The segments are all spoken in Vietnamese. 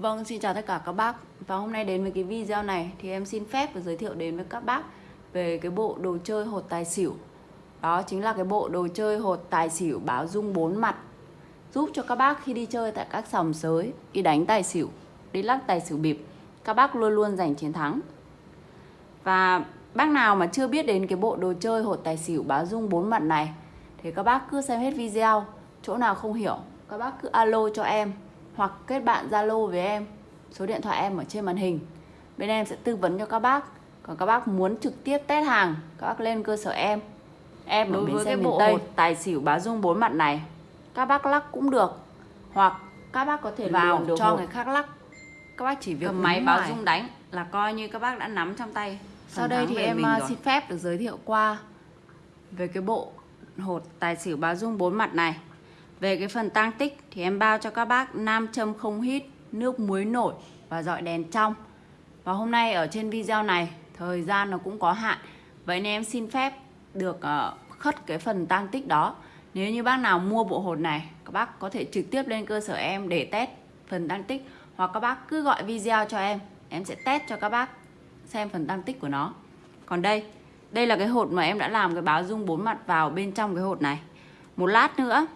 Vâng, xin chào tất cả các bác. Và hôm nay đến với cái video này thì em xin phép và giới thiệu đến với các bác về cái bộ đồ chơi hột tài xỉu. Đó chính là cái bộ đồ chơi hột tài xỉu báo dung bốn mặt. Giúp cho các bác khi đi chơi tại các sòng sới, đi đánh tài xỉu, đi lắc tài xỉu bịp Các bác luôn luôn giành chiến thắng. Và bác nào mà chưa biết đến cái bộ đồ chơi hột tài xỉu báo dung bốn mặt này Thì các bác cứ xem hết video Chỗ nào không hiểu, các bác cứ alo cho em hoặc kết bạn Zalo với em. Số điện thoại em ở trên màn hình. Bên em sẽ tư vấn cho các bác. Còn các bác muốn trực tiếp test hàng, các bác lên cơ sở em. Em đối với cái bộ Tây. hột tài xỉu bá dung bốn mặt này, các bác lắc cũng được. Hoặc các bác có thể vào cho hột. người khác lắc. Các bác chỉ việc cầm máy báo dung đánh là coi như các bác đã nắm trong tay. Sau đây thì em à, xin phép được giới thiệu qua về cái bộ hột tài xỉu bá dung bốn mặt này. Về cái phần tăng tích thì em bao cho các bác nam châm không hít, nước muối nổi và dọi đèn trong. Và hôm nay ở trên video này thời gian nó cũng có hạn. Vậy nên em xin phép được ờ, khất cái phần tăng tích đó. Nếu như bác nào mua bộ hột này, các bác có thể trực tiếp lên cơ sở em để test phần tăng tích hoặc các bác cứ gọi video cho em, em sẽ test cho các bác xem phần tăng tích của nó. Còn đây, đây là cái hột mà em đã làm cái báo dung bốn mặt vào bên trong cái hột này. Một lát nữa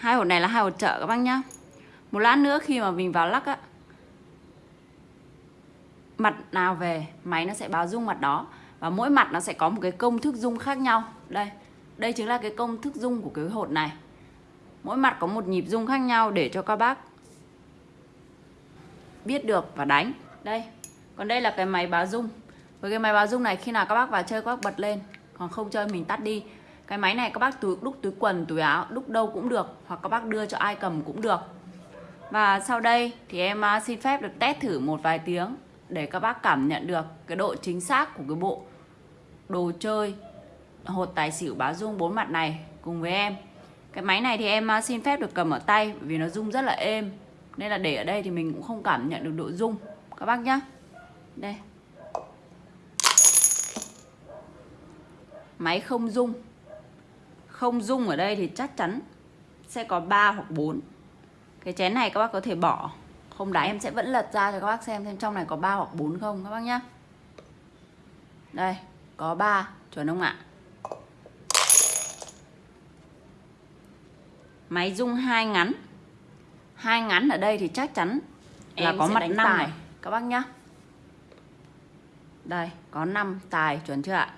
hai hột này là hai hột trợ các bác nhá. Một lát nữa khi mà mình vào lắc á, mặt nào về, máy nó sẽ báo dung mặt đó. Và mỗi mặt nó sẽ có một cái công thức dung khác nhau. Đây đây chính là cái công thức dung của cái hột này. Mỗi mặt có một nhịp dung khác nhau để cho các bác biết được và đánh. Đây, còn đây là cái máy báo dung. Với cái máy báo dung này, khi nào các bác vào chơi, các bác bật lên. Còn không chơi, mình tắt đi cái máy này các bác túi, đúc túi quần, túi áo, đúc đâu cũng được, hoặc các bác đưa cho ai cầm cũng được. Và sau đây thì em à, xin phép được test thử một vài tiếng để các bác cảm nhận được cái độ chính xác của cái bộ đồ chơi hột tài xỉu báo dung bốn mặt này cùng với em. Cái máy này thì em à, xin phép được cầm ở tay vì nó rung rất là êm. Nên là để ở đây thì mình cũng không cảm nhận được độ rung. Các bác nhá. Đây. Máy không rung không dung ở đây thì chắc chắn sẽ có 3 hoặc 4 cái chén này các bác có thể bỏ. Không đáy. Em sẽ vẫn lật ra cho các bác xem xem trong này có 3 hoặc 4 không các bác nhá. Đây có 3 chuẩn không ạ? Máy dung hai ngắn. Hai ngắn ở đây thì chắc chắn là em có mặt 5 này các bác nhá. Đây có 5 tài. Chuẩn chưa ạ?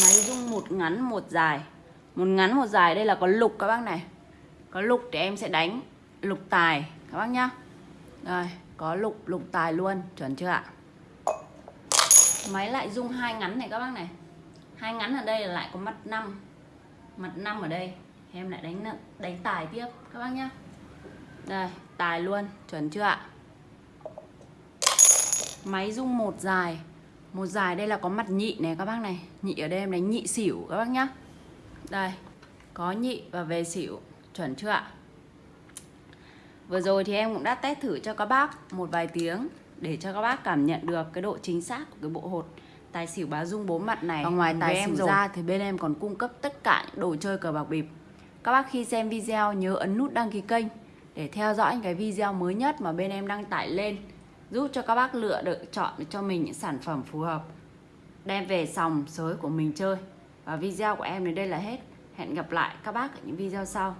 Máy dung một ngắn một dài một ngắn, một dài. Đây là có lục các bác này. Có lục thì em sẽ đánh lục tài, các bác nhá. Rồi, có lục lục tài luôn. Chuẩn chưa ạ? Máy lại dung hai ngắn này các bác này. Hai ngắn ở đây là lại có mặt 5 mặt 5 ở đây. Em lại đánh đánh tài tiếp, các bác nhá. Đây, tài luôn. Chuẩn chưa ạ? Máy dung một dài. Một dài đây là có mặt nhị này các bác này. Nhị ở đây em đánh nhị xỉu, các bác nhá đây, có nhị và về xỉu, chuẩn chưa ạ? Vừa rồi thì em cũng đã test thử cho các bác một vài tiếng để cho các bác cảm nhận được cái độ chính xác của cái bộ hột tài xỉu bá dung bốn mặt này. Và ngoài tài xỉu rồi. ra thì bên em còn cung cấp tất cả những đồ chơi cờ bạc bịp. Các bác khi xem video nhớ ấn nút đăng ký kênh để theo dõi những cái video mới nhất mà bên em đăng tải lên giúp cho các bác lựa được chọn cho mình những sản phẩm phù hợp đem về sòng sới của mình chơi Ờ, video của em đến đây là hết. Hẹn gặp lại các bác ở những video sau.